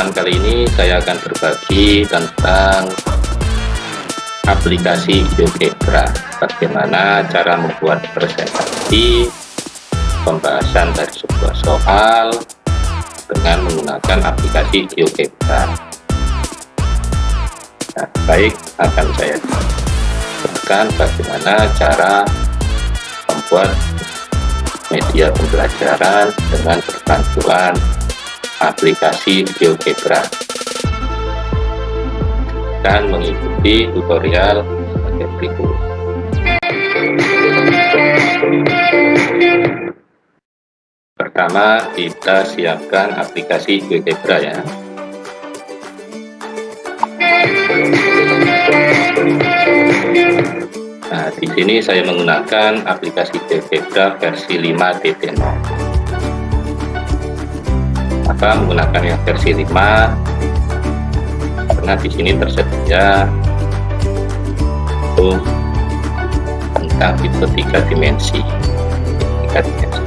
kesempatan kali ini saya akan berbagi tentang aplikasi GeoGebra bagaimana cara membuat presentasi pembahasan dari sebuah soal dengan menggunakan aplikasi GeoGebra nah, baik akan saya jelaskan bagaimana cara membuat media pembelajaran dengan berbantuan aplikasi GeoGebra dan mengikuti tutorial sebagai berikut. Pertama, kita siapkan aplikasi GeoGebra ya. Nah, di sini saya menggunakan aplikasi GeoGebra versi 5.0 maka menggunakan yang versi 5 karena di sini tersedia untuk tentang tipe tiga dimensi. Tiga dimensi.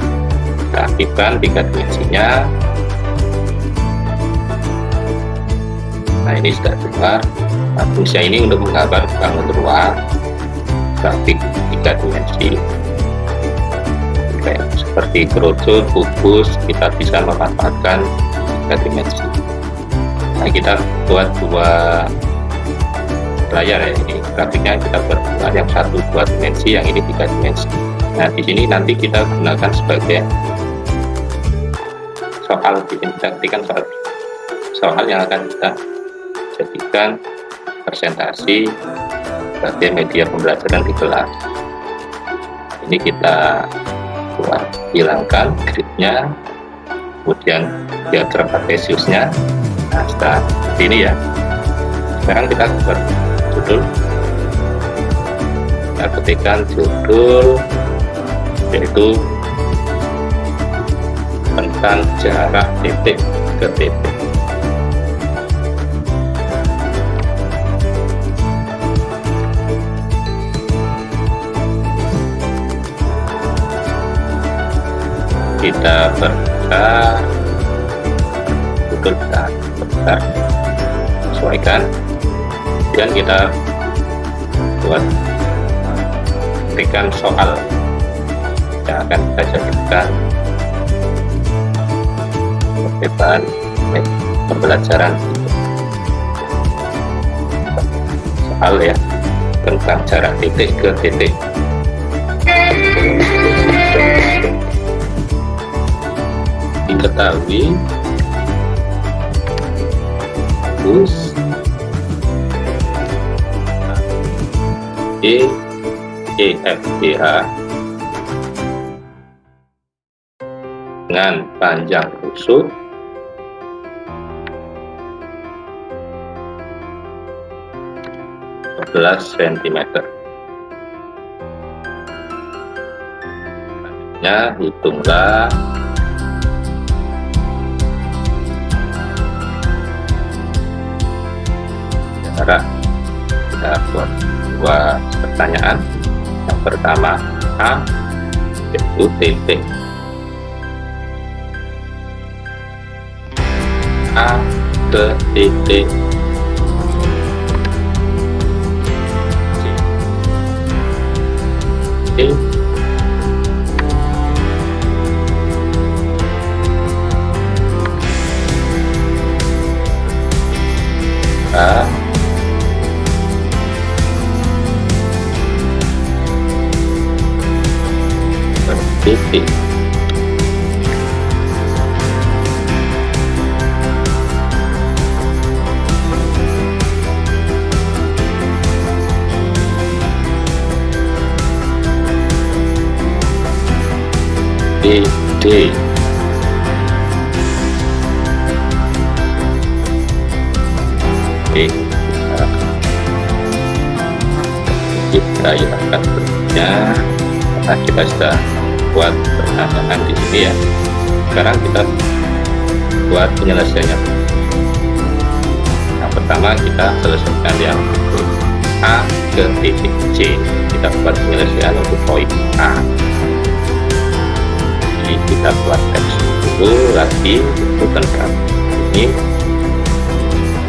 Kita aktifkan tiga dimensinya. Nah ini sudah keluar. Nah, fungsi ini untuk menggambar bangun ruang. Grafik tiga dimensi seperti kerucut, kubus kita bisa memanfaatkan tiga dimensi nah kita buat dua layar ya. Ini grafiknya kita buat dua yang satu dua dimensi yang ini tiga dimensi. Nah di sini nanti kita gunakan sebagai soal kita ketikkan soal soal yang akan kita jadikan presentasi sebagai media pembelajaran di kelas. Ini kita buat hilangkan gridnya kemudian dia terpakai siusnya nah setelah ini ya. Sekarang kita buat judul. Kita ketikkan judul yaitu tentang jarak titik ke titik kita berbuka betul kita berbuka sesuaikan. Dan kita buat berikan soal yang akan kita jadikan sebagai bahan pembelajaran. Soal ya tentang jarak titik ke titik diketahui. Bus E E F G H dengan panjang rusuk cm selanjutnya hitunglah cara kita buat dua pertanyaan. Yang pertama A yaitu titik A ke titik C A titik D D. Kita hilangkan berikutnya. Karena kita sudah buat pertanyaan di sini ya. Sekarang kita buat penyelesaiannya. Yang pertama kita selesaikan yang A ke titik C. Kita buat penyelesaian untuk poin A. Jadi kita buat teks dulu lagi bukan ini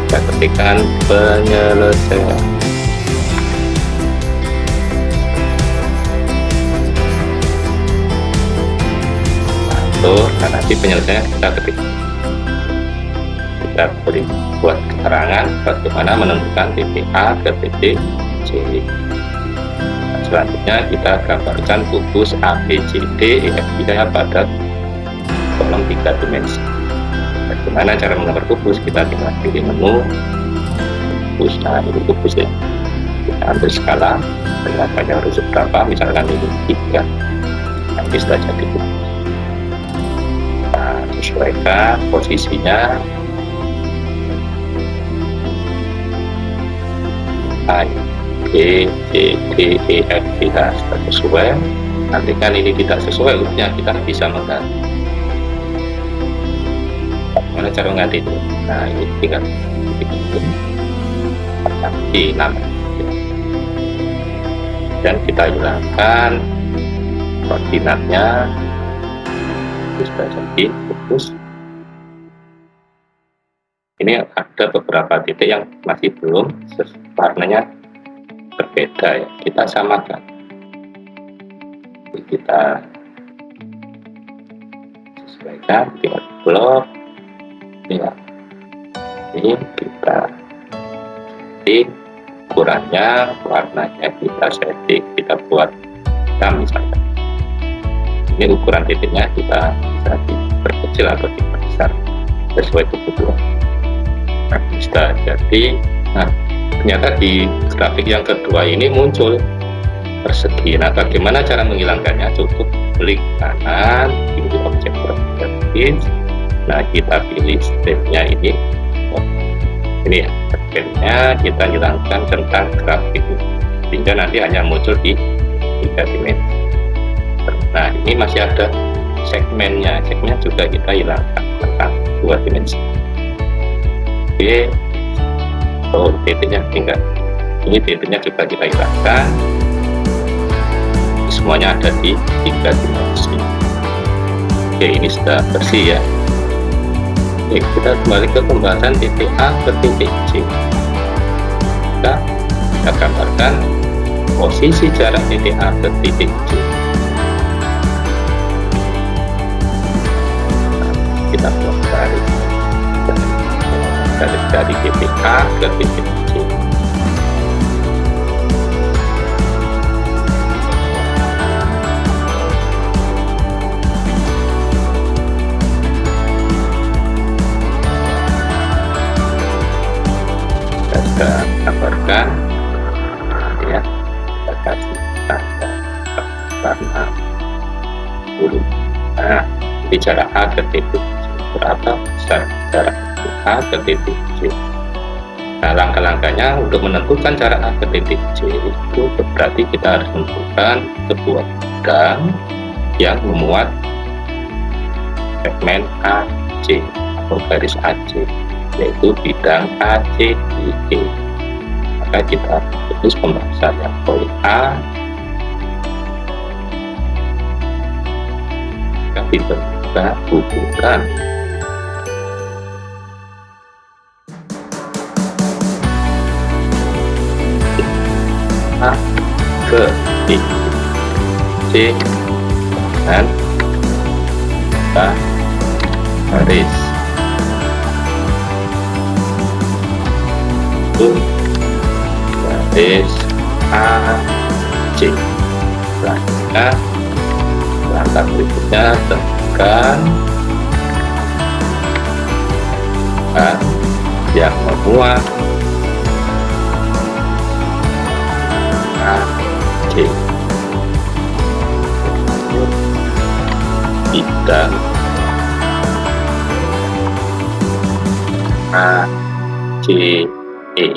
kita ketikkan penyelesaian Lalu, nah nanti penyelesaian kita ketik. Kita beri buat keterangan bagaimana menentukan titik A ke titik C. Nah, selanjutnya kita gambarkan kubus A, B, C, D, E, F, G pada kolom tiga dimensi. Bagaimana cara menggambar kubus? Kita tinggal pilih menu kubus nah ini kubusnya. Kita ambil skala dengan banyak harus berapa? Misalkan ini tiga. Nanti sudah jadi kubus nah sesuaikan posisinya. A B C D E F G H sesuai. Nanti kan ini tidak sesuai urutannya kita bisa mengganti. Bagaimana cara mengganti itu? Nah ini tinggal di nama dan kita hilangkan koordinatnya. Sudah jadi fokus ini ada beberapa titik yang masih belum warnanya berbeda ya. Kita samakan. Jadi kita sesuaikan tinggal blok. Ya ini kita setting ukurannya warnanya kita setting kita buat kita misalkan ini ukuran titiknya kita bisa diperkecil atau diperbesar sesuai kebutuhan. Nah, bisa jadi nah ternyata di grafik yang kedua ini muncul persegi. Nah bagaimana cara menghilangkannya? Cukup klik kanan pilih objek properties nah kita pilih stepnya ini. Oh, ini ya stepnya kita hilangkan tentang grafik. Sehingga nanti hanya muncul di tiga dimensi nah ini masih ada segmennya. Segmen juga kita hilangkan tentang dua dimensi. Oke oh titiknya tinggal. Ini titiknya juga kita hilangkan. Semuanya ada di tiga dimensi. Oke ini sudah bersih ya. Oke, kita kembali ke pembahasan titik A ke titik C. Kita, kita gambarkan posisi jarak titik A ke titik C. kita buat dari, dari titik A ke titik C. kita gambarkan ya kita kasih tanda warna biru nah di jarak A ke titik Besar. Jarak A ke titik C. Nah langkah-langkahnya untuk menentukan jarak A ke titik C itu berarti kita harus menentukan sebuah bidang yang memuat segmen AC atau garis AC yaitu bidang ACIE maka kita putus pembahasan yang poin A. Kita kita hubungkan ke B. C. Dan kita garis itu garis A. C. Selanjutnya langkah berikutnya tekan. Dan yang memuat A C bidang A C E.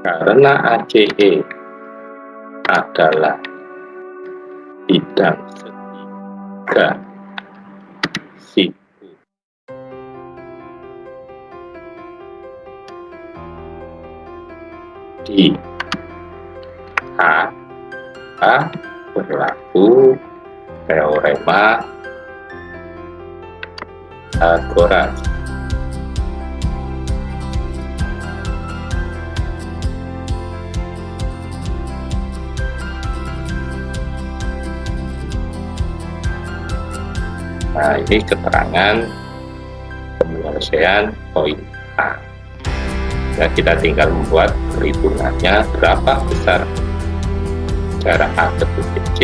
Karena ACE adalah bidang segitiga di. A. Maka berlaku. Teorema. Pythagoras Nah, ini keterangan penyelesaian poin A. Ya, kita tinggal membuat perhitungannya berapa besar jarak A ke titik C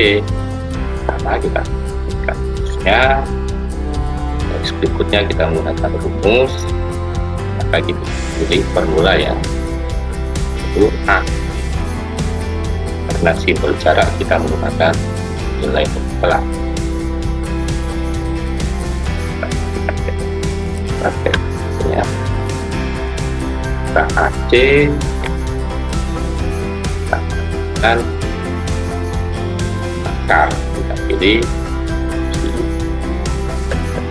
karena kita berikan rumusnya Terus berikutnya kita menggunakan rumus. Maka kita pilih formula ya itu A. Karena simbol jarak kita menggunakan nilai mutlak prakteknya kita AC dan akar kita pilih. Di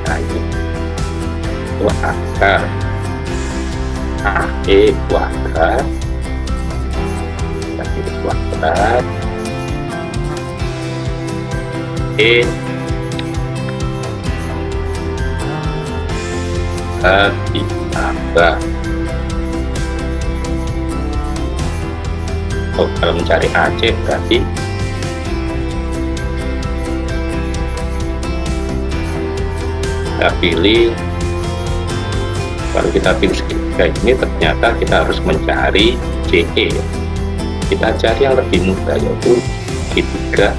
itu akar AE kuadrat kita pilih kuadrat E. Ditambah oh, kalau mencari AC berarti kita pilih. Kalau kita pilih segitiga ini ternyata kita harus mencari CE kita cari yang lebih mudah yaitu segitiga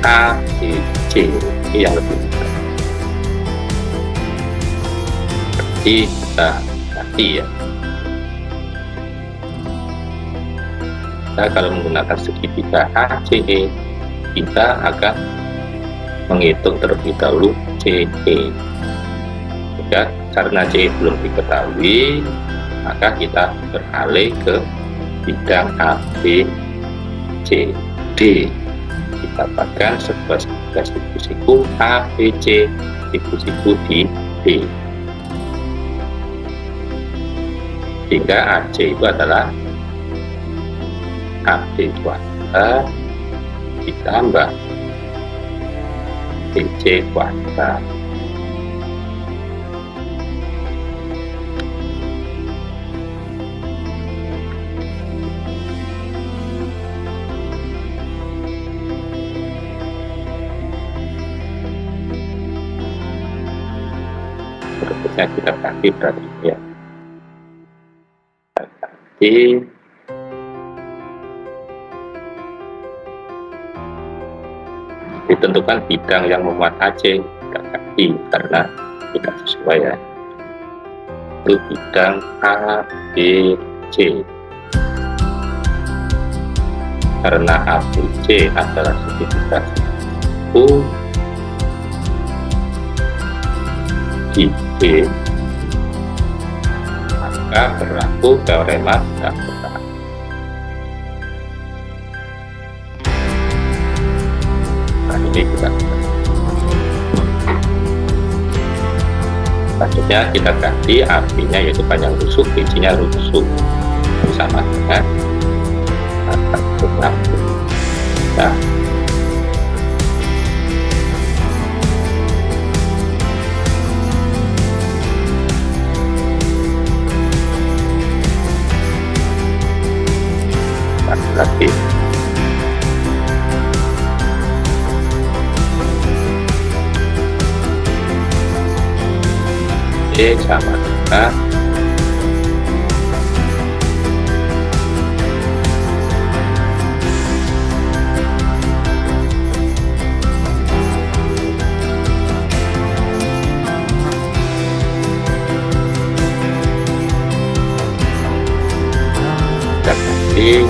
ABC ini yang lebih mudah. Berarti kita ganti ya kita kalau menggunakan segitiga ACE kita akan menghitung terlebih dahulu CE ya karena C belum diketahui maka kita beralih ke bidang A B C D. Kita bahkan sebuah distribusiku A B C distribusiku di D. Sehingga AC itu adalah AB kuadrat ditambah BC kuadrat kita ganti berarti ya. Kita ditentukan bidang yang memuat AC kita ganti karena tidak sesuai ya. Itu bidang A B C. Karena A B C adalah segitiga U di B. Maka berlaku teorema Pythagoras selanjutnya kita ganti artinya yaitu panjang rusuk bijinya rusuk. Sama dengan 460 nah. Lagi Oke sama dengan ganti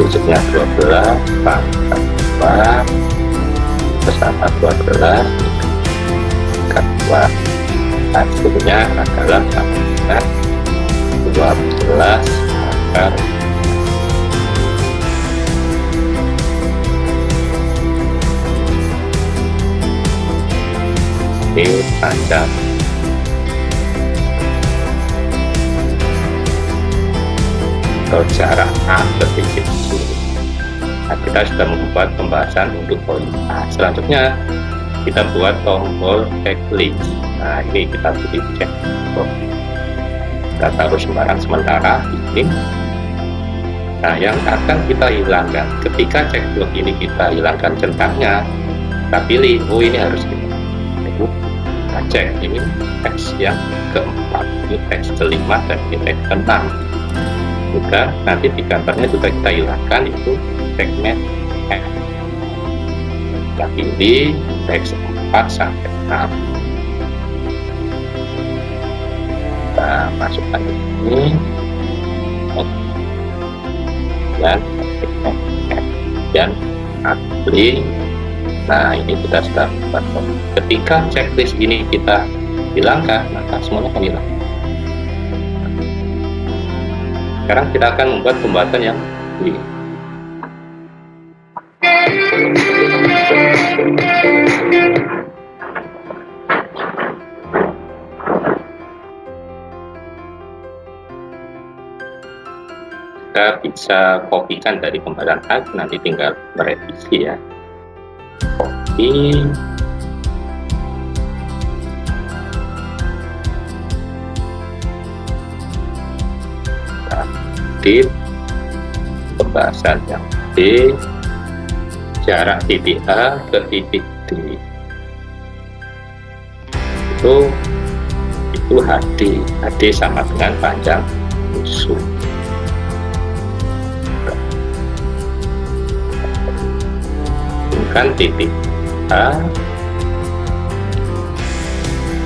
rusuknya 12 pangkat 2 bersama 12 pangkat 2 hasilnya adalah sama dengan 12 akar ini panjang atau jarak A C nah, kita sudah membuat pembahasan untuk poin nah, selanjutnya kita buat tombol checklist nah ini kita pilih cek. Kita taruh sembarang sementara ini. Nah yang akan kita hilangkan. Ketika cekblok ini kita hilangkan centangnya kita pilih oh ini harus kita kita cek ini teks yang keempat ini teks kelima dan ini teks keenam. Juga nanti di kantornya juga kita hilangkan itu segmen F. Kita pilih teks 4 sampai 6 masukkan ini. Dan dan apply nah ini kita sudah membuat ketika checklist ini kita hilangkan maka semuanya akan hilang. Sekarang kita akan membuat pembahasan yang ini kita bisa kopikan dari pembahasan tadi nanti tinggal merevisi ya. Copy di pembahasan yang D jarak titik A ke titik D. Itu itu HD HD sama dengan panjang musuh bukan titik A.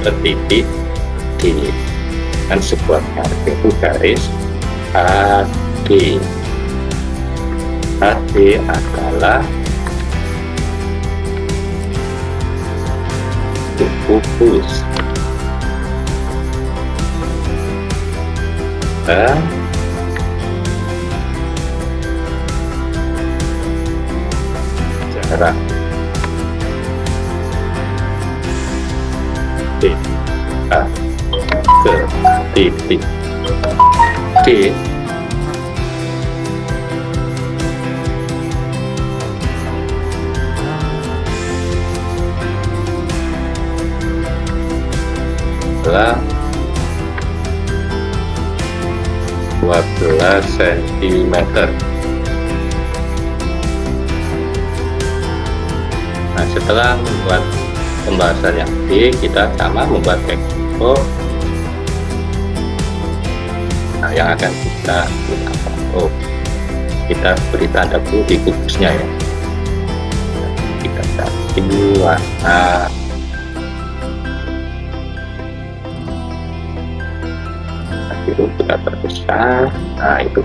Ke titik D. Dan sebuah garis itu garis AD AD adalah fokus dan jarak titik D adalah 12 cm nah setelah membuat pembahasan yang B kita sama membuat nah yang akan kita gunakan oh kita beri tanda dulu di kubusnya ya. Kita cari warna. Itu kita terbesar. Nah itu.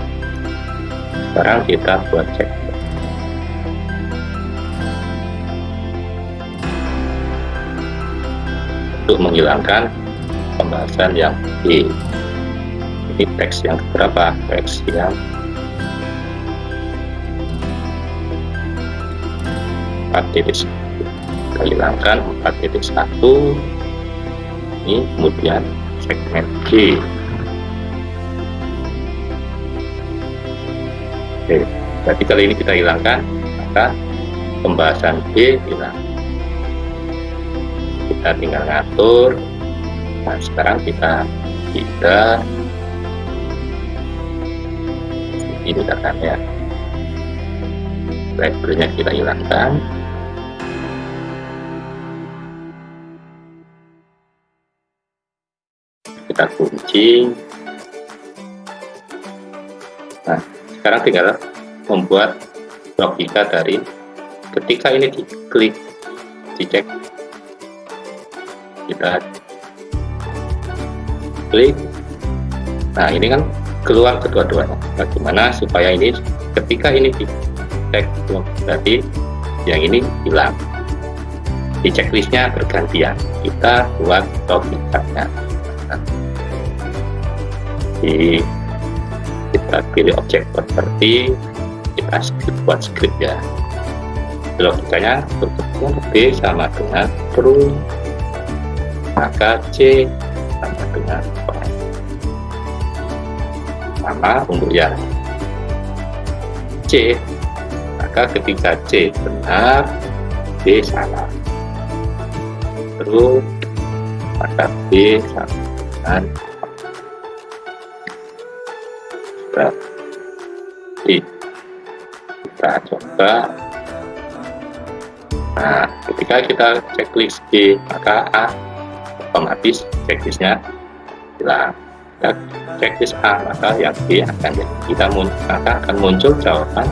Sekarang kita buat cek. Untuk menghilangkan pembahasan yang di ini teks yang berapa? Teks yang empat titik kita hilangkan empat titik satu. Ini kemudian segmen G. Oke, berarti kali ini kita hilangkan maka pembahasan B hilang kita tinggal ngatur. Nah sekarang kita pindah ini datanya labelnya kita hilangkan. Kita kunci. Nah sekarang tinggal membuat logika dari ketika ini diklik dicek. Kita klik. Nah ini kan keluar kedua-duanya. Bagaimana supaya ini ketika ini dicek berarti yang ini hilang. Di checklistnya bergantian. Kita buat logikanya di kita pilih objek properti kita script buat script ya logikanya bentuknya B sama dengan true maka C sama dengan sama untuk yang C. Maka ketika C benar B salah. Terus maka B sama dengan berarti kita coba. Nah ketika kita checklist B maka A otomatis checklistnya hilang kita checklist A maka yang B akan kita maka akan muncul jawaban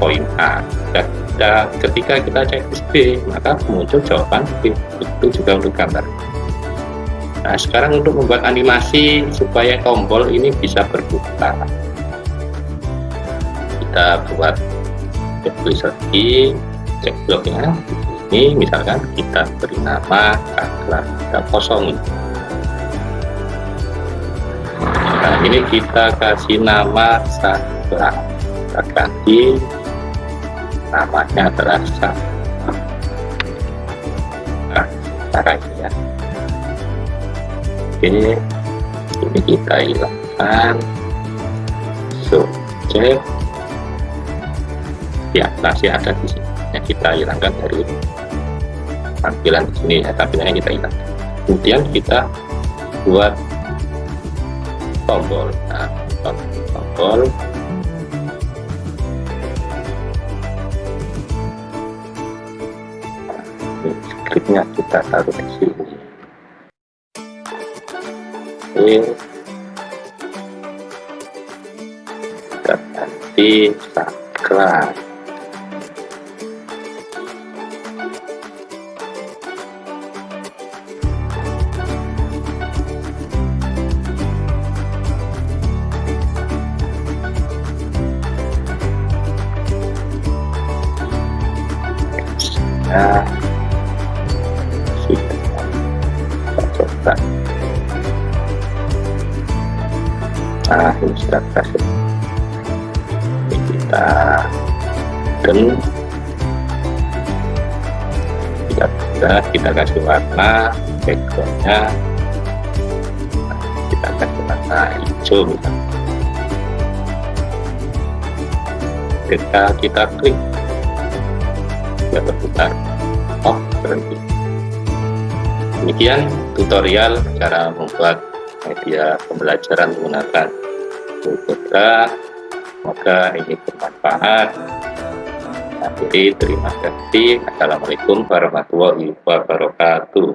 poin A. Dan, dan ketika kita checklist B maka muncul jawaban B. Itu juga untuk gambar. Nah sekarang untuk membuat animasi supaya tombol ini bisa berputar. Kita buat checklist lagi cek bloknya. Ini misalkan kita beri nama kata kosong ini kita kasih nama saklar kita ganti namanya adalah saklar nah ya. Oke ini kita hilangkan. Subjek ya masih ada di sini. Yang kita hilangkan dari tampilan di sini ya tampilannya kita hilang. Kemudian kita buat tombol nah, tombol scriptnya kita taruh di sini. Oke. Kita ganti saklar kita kasih warna backgroundnya. Kita kasih warna hijau ketika kita klik dia berputar. Oh berhenti. Demikian tutorial cara membuat media pembelajaran menggunakan Google semoga ini bermanfaat akhiri terima kasih. Assalamualaikum warahmatullahi wabarakatuh